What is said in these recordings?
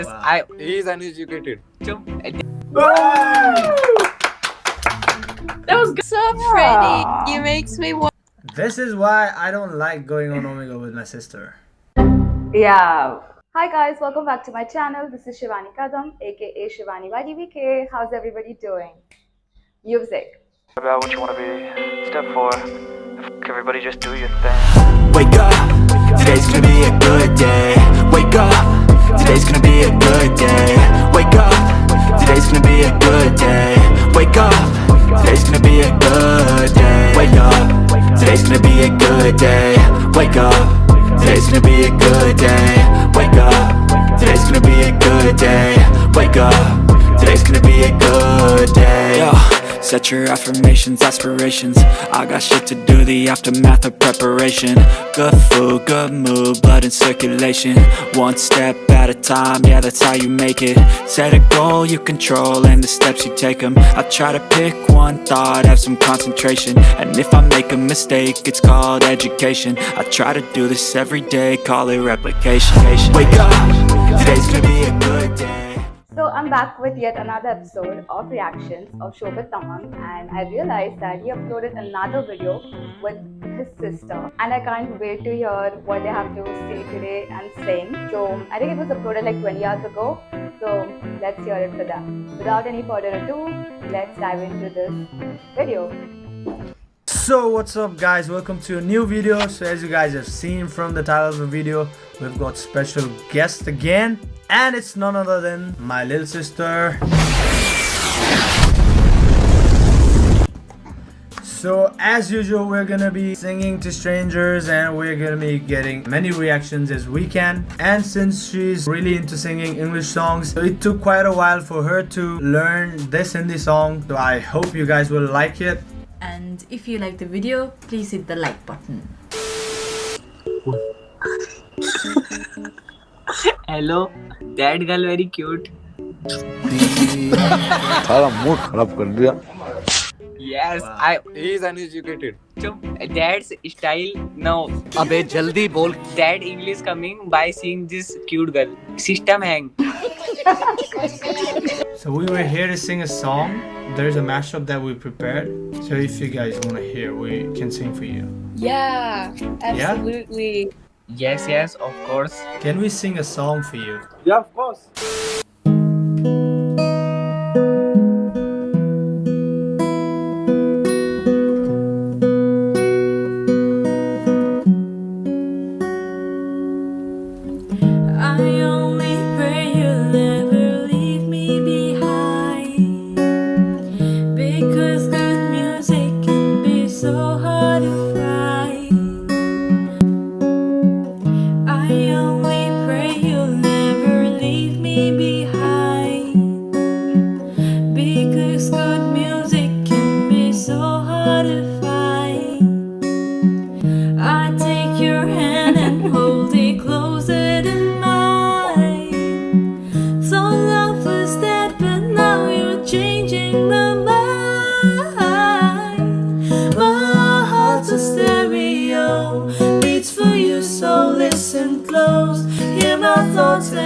Yes, Wow. I. He is uneducated. That was good. so pretty. He makes me want. This is why I don't like going on Omegle with my sister. Yeah. Hi guys, welcome back to my channel. This is Shivani Kadam, aka Shivani YDVK. How's everybody doing? Music. about what you want to be. Step four, F- everybody just do your thing. Wake up, today's gonna be a good day. Wake up, today's gonna be a good day. Wake up, today's gonna be a good day. Wake up, today's gonna be a good day. Wake up, today's gonna be a good day. Wake up, today's gonna be a good day. Wake up, today's gonna be a good day. Wake up, today's gonna be a good day. Yo. Set your affirmations, aspirations. I got shit to do, the aftermath of preparation. Good food, good mood, blood in circulation. One step at a time, yeah that's how you make it. Set a goal you control and the steps you take them I try to pick one thought, have some concentration. And if I make a mistake, it's called education. I try to do this every day, call it replication. Wake up, today's I'm back with yet another episode of reactions of Shobit Tamam and I realized that he uploaded another video with his sister and I can't wait to hear what they have to say today and sing. So I think it was uploaded like 20 hours ago. So let's hear it for them. Without any further ado, let's dive into this video. So what's up guys, welcome to a new video. So as you guys have seen from the title of the video, we've got special guest again. And it's none other than my little sister. So as usual, we're gonna be singing to strangers and we're gonna be getting many reactions as we can. And since she's really into singing English songs, it took quite a while for her to learn this Hindi song. So I hope you guys will like it. And if you like the video, please hit the like button. Hello that girl very cute सारा मूड खराब कर दिया yes I he is uneducated चुप that's style no अबे जल्दी बोल that English coming by seeing this cute girl system hang So we were here to sing a song. There's a mashup that we prepared. So if you guys want to hear, we can sing for you. Yeah, absolutely. Yeah? Yes, yes, of course. Can we sing a song for you? Yeah, of course.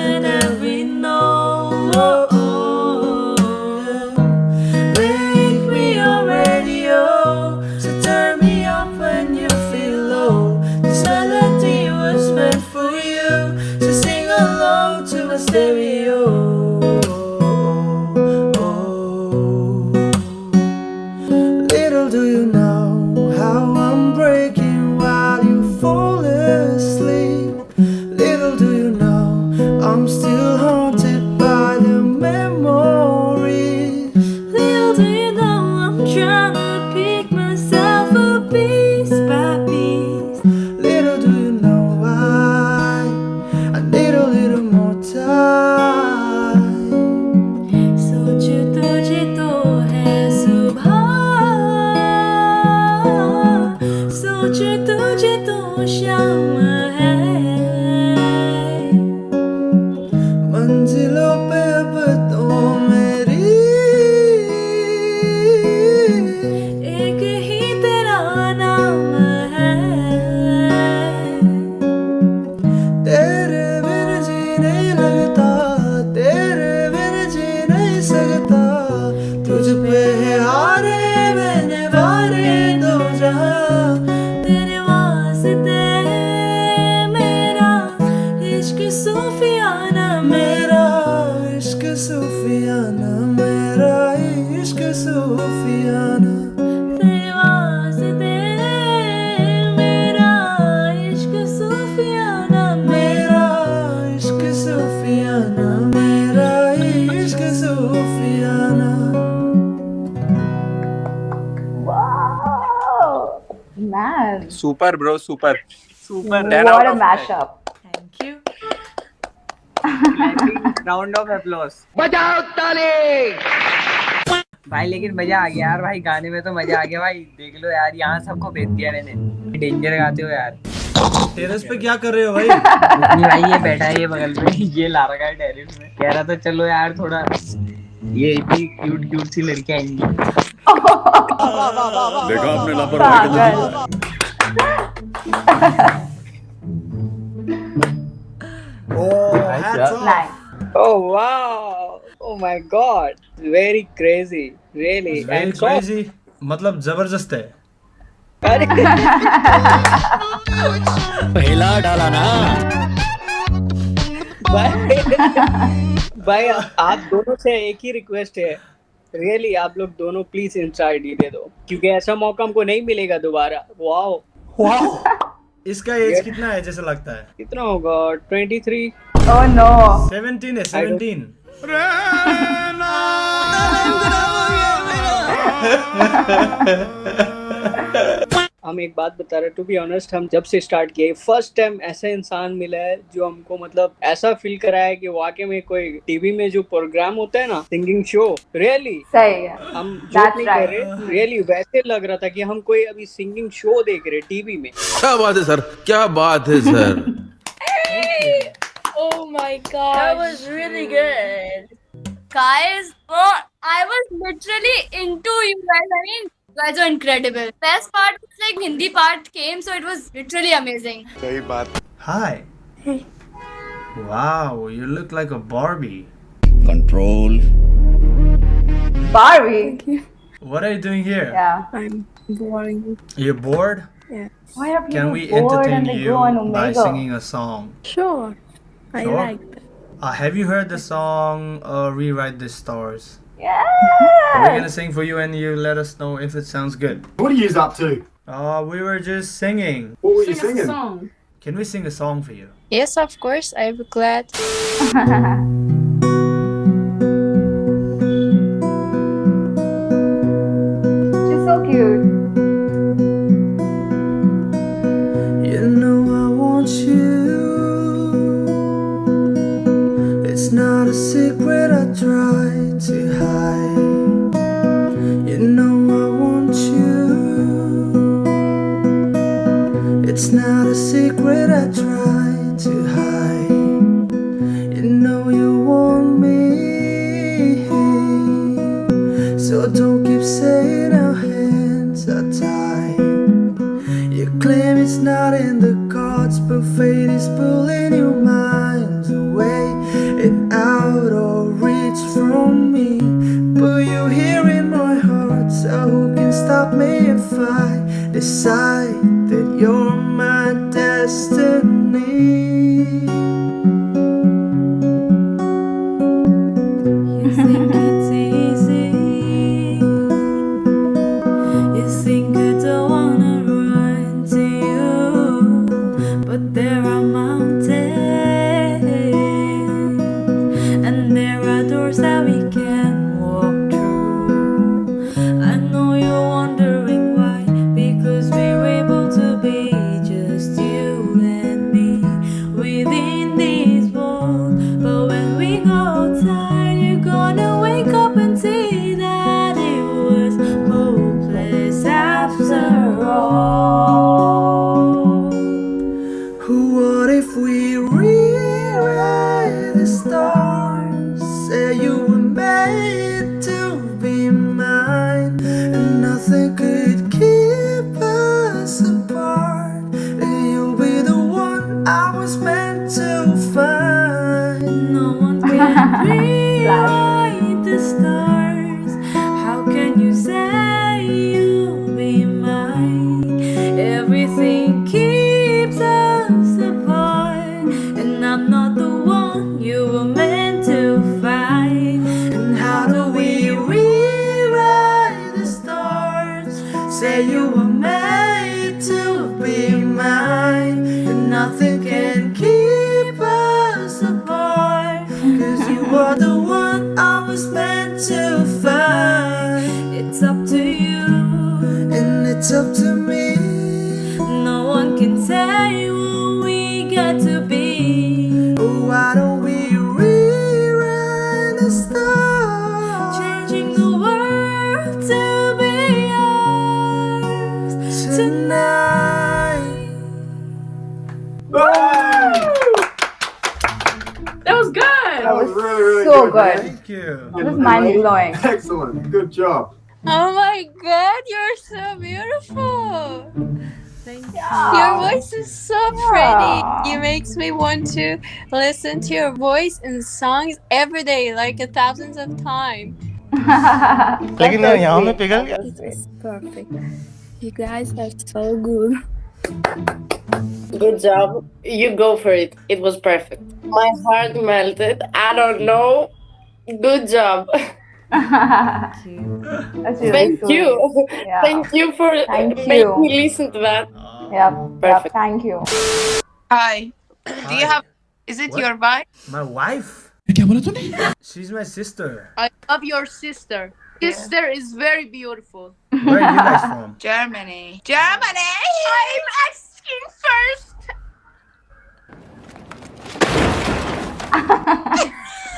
and every note. Super, bro. Super. Super. what a mashup. Thank you. Round of applause. भाई लेकिन मज़ा आ गया यार भाई गाने में तो मज़ा आ गया भाई देख लो यार यहाँ सबको भेज दिया मैंने डेंजर गाते हो यार टेरेस पे क्या कर रहे हो भाई नहीं भाई ये बैठा है ये बगल में ये ला रखा है टेरिस में कह रहा था चलो यार थोड़ा ये इतनी क्यूट क्यूट सी लड़कियाँ आएँगी देखा आपने लापरवाही कर दी oh hats off. Nice. Oh wow! Oh my god! Very crazy, really. It's very And crazy मतलब ज़बरदस्त है अरे हिला डाला ना भाई भाई आप दोनों से एक ही रिक्वेस्ट है रियली आप लोग दोनों प्लीज़ इंस्टा आईडी दे दो क्योंकि ऐसा मौका हमको नहीं मिलेगा दोबारा वाओ इसका एज कितना है जैसे लगता है? कितना होगा? Twenty three no no. 17 है 17 हम एक बात बता रहे टू बी ऑनेस्ट हम जब से स्टार्ट किए फ़र्स्ट टाइम ऐसा इंसान मिला है जो हमको मतलब ऐसा फील कराया है कि वाकई में कोई टीवी में जो प्रोग्राम होता है ना सिंगिंग शो रियली सही है हम नहीं कर right. रहे रियली वैसे लग रहा था कि हम कोई अभी सिंगिंग शो देख रहे टीवी में क्या बात है सर क्या बात है sir Oh my god. That was really good. Guys, oh, I was literally into you guys. I mean, guys are incredible. Best part was like Hindi part came, so it was literally amazing. Hi. Hey. Wow, you look like a Barbie. Control. Barbie. What are you doing here? Yeah. I'm boring. You're bored? Yeah. Why are people Can we bored entertain and you by singing a song? Sure. sure. I like that. Uh, have you heard the song uh, Rewrite the Stars? Yeah. We're gonna sing for you and you let us know if it sounds good. What are you up to? Uh, we were just singing. What were you singing? Can we sing a song for you? Yes, of course. I'm glad. decide can good, good. Thank you. It was mind blowing. Excellent. Good job. Oh my god, you're so beautiful. Thank you. Your voice is so Yeah. pretty. It makes me want to listen to your voice in songs every day, like a thousands of times. लेकिन यहाँ में पिघल गया This is perfect. You guys are so good. Good job. You go for it. It was perfect. My heart melted. I don't know. Good job. That's really Thank sweet. you. Yeah. Thank you for Thank making you. me listen to that. Yep. Yep. Perfect. Thank you. Hi. Do you have? Is it What? your wife? My wife? She's my sister. I love your sister. Sister is very beautiful. Where are you guys from? Germany. Germany. I'm asking first.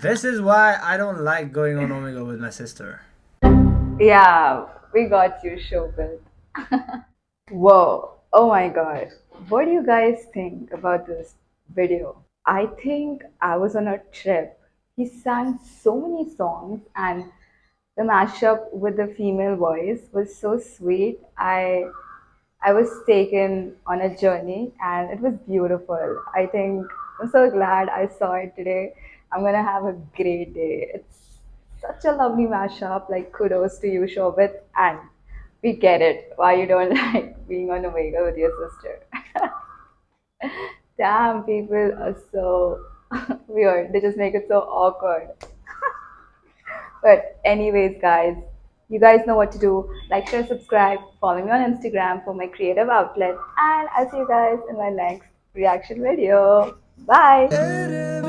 This is why I don't like going on Omegle with my sister. Yeah, we got you, Shobit. Whoa. Oh my god. What do you guys think about this video? I think I was on a trip. He sang so many songs and the mashup with the female voice was so sweet. I I was taken on a journey and it was beautiful. I think I'm so glad I saw it today. I'm gonna have a great day. It's such a lovely mashup. Like kudos to you, Shobit, and we get it why you don't like being on Omegle with your sister. Damn, people are so weird. They just make it so awkward. but anyways, guys, you guys know what to do. Like, share, subscribe, follow me on Instagram for my creative outlet, and I'll see you guys in my next reaction video. Bye.